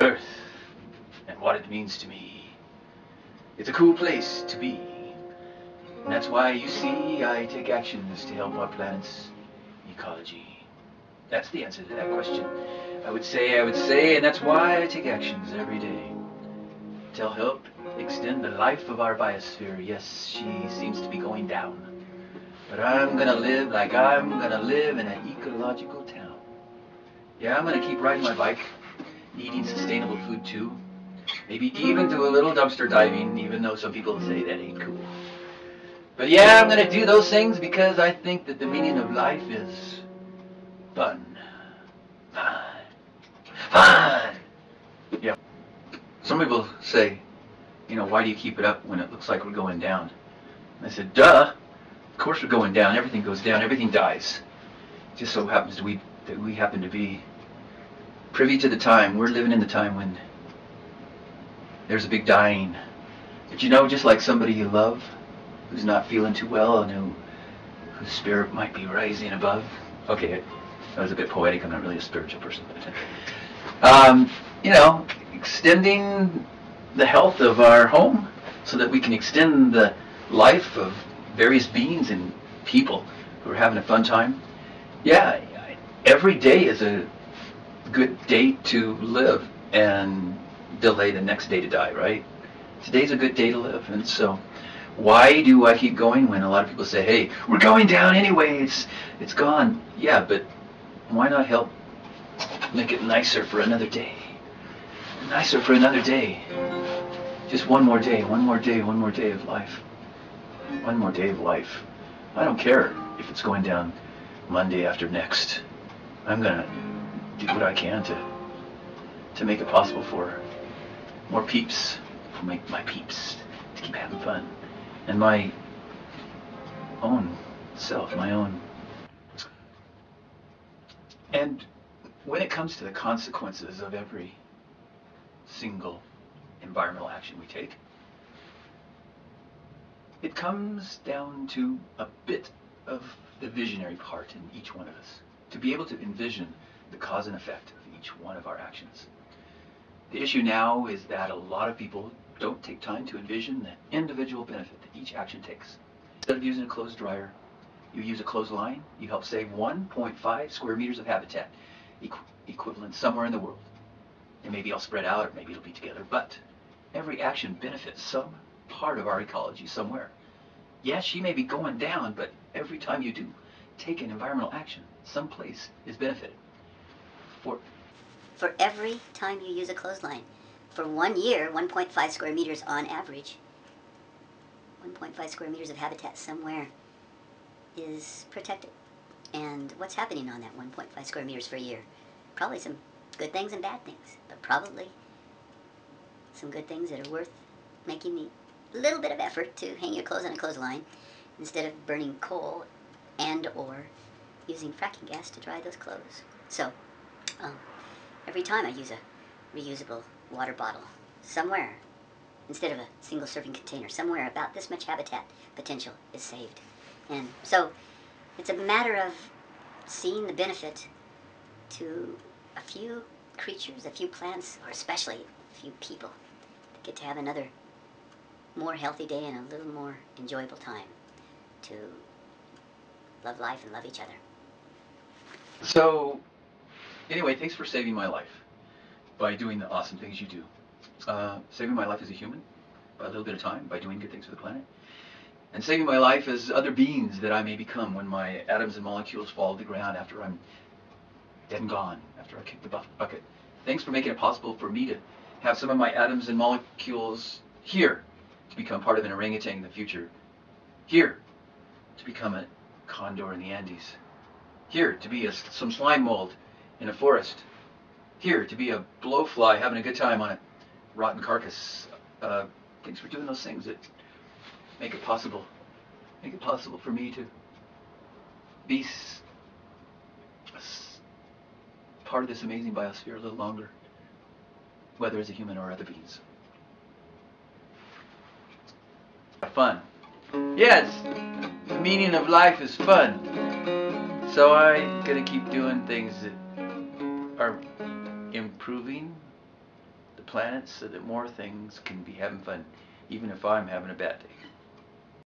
Earth and what it means to me. It's a cool place to be. And that's why you see I take actions to help our planet's ecology. That's the answer to that question. I would say, I would say, and that's why I take actions every day. To help extend the life of our biosphere. Yes, she seems to be going down. But I'm gonna live like I'm gonna live in an ecological town. Yeah, I'm gonna keep riding my bike, eating sustainable food too. Maybe even do a little dumpster diving, even though some people say that ain't cool. But yeah, I'm gonna do those things because I think that the meaning of life is fun. Fun. Fun! Yeah. Some people say, you know, why do you keep it up when it looks like we're going down? I said, duh. Of course we're going down. Everything goes down. Everything dies. It just so happens we, that we happen to be privy to the time. We're living in the time when there's a big dying. But you know, just like somebody you love, who's not feeling too well and who, whose spirit might be rising above. Okay, that was a bit poetic. I'm not really a spiritual person. um, you know, extending the health of our home so that we can extend the life of various beings and people who are having a fun time. Yeah, every day is a good day to live and delay the next day to die, right? Today's a good day to live, and so why do I keep going when a lot of people say, hey, we're going down anyway, it's, it's gone. Yeah, but why not help make it nicer for another day? Nicer for another day. Just one more day, one more day, one more day of life. One more day of life. I don't care if it's going down Monday after next. I'm gonna do what I can to to make it possible for more peeps, for make my peeps to keep having fun and my own self, my own. And when it comes to the consequences of every single environmental action we take, it comes down to a bit of the visionary part in each one of us, to be able to envision the cause and effect of each one of our actions. The issue now is that a lot of people don't take time to envision the individual benefit that each action takes. Instead of using a clothes dryer, you use a clothesline, you help save 1.5 square meters of habitat, equ equivalent somewhere in the world. It may be all spread out, or maybe it'll be together, but every action benefits some part of our ecology somewhere. Yes, she may be going down, but every time you do take an environmental action, some place is benefited. For, For every time you use a clothesline, for one year, 1.5 square meters on average, 1.5 square meters of habitat somewhere is protected. And what's happening on that 1.5 square meters for a year? Probably some good things and bad things, but probably some good things that are worth making the little bit of effort to hang your clothes on a clothesline instead of burning coal and or using fracking gas to dry those clothes. So, um, every time I use a reusable water bottle somewhere instead of a single serving container. Somewhere about this much habitat potential is saved. And so it's a matter of seeing the benefit to a few creatures, a few plants, or especially a few people that get to have another more healthy day and a little more enjoyable time to love life and love each other. So, anyway, thanks for saving my life by doing the awesome things you do. Uh, saving my life as a human by a little bit of time, by doing good things for the planet. And saving my life as other beings that I may become when my atoms and molecules fall to the ground after I'm dead and gone, after I kick the bucket. Thanks for making it possible for me to have some of my atoms and molecules here to become part of an orangutan in the future. Here to become a condor in the Andes. Here to be a, some slime mold in a forest here to be a blowfly having a good time on a rotten carcass. Uh, thanks for doing those things that make it possible, make it possible for me to be part of this amazing biosphere a little longer, whether as a human or other beings. Fun. Yes, the meaning of life is fun. So I'm gonna keep doing things that are improving the planet so that more things can be having fun, even if I'm having a bad day.